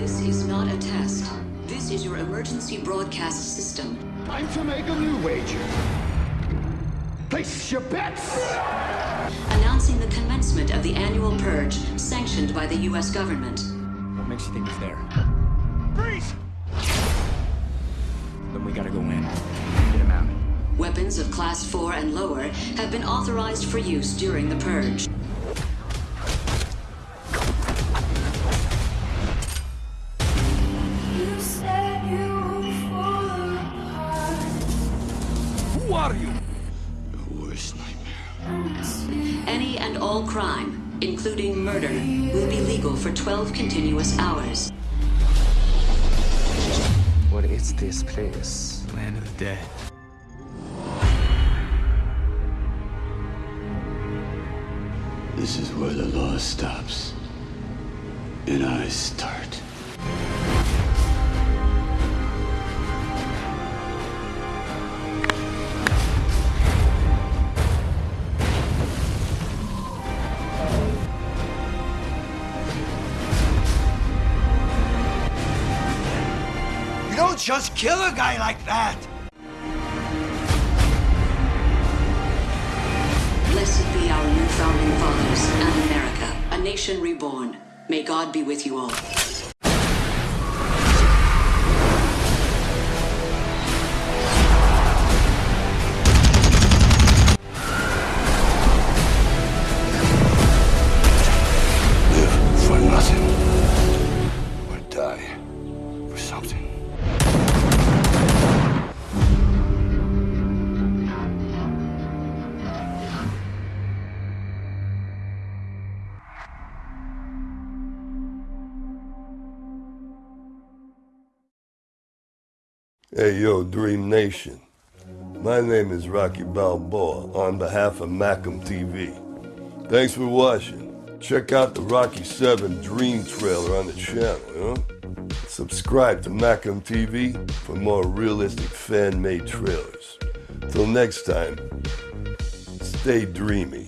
This is not a test. This is your emergency broadcast system. Time to make a new wager. Place your bets! Announcing the commencement of the annual purge sanctioned by the U.S. government. What makes you think it's there? Freeze! Then we gotta go in. Get him out. Weapons of Class 4 and lower have been authorized for use during the purge. All crime, including murder, will be legal for 12 continuous hours. What is this place? Land of the dead. This is where the law stops. And I start. Don't just kill a guy like that! Blessed be our new founding fathers and America, a nation reborn. May God be with you all. Hey, yo, Dream Nation. My name is Rocky Balboa on behalf of Macam TV. Thanks for watching. Check out the Rocky 7 Dream trailer on the channel? Subscribe to Macam TV for more realistic fan-made trailers. Till next time, stay dreamy.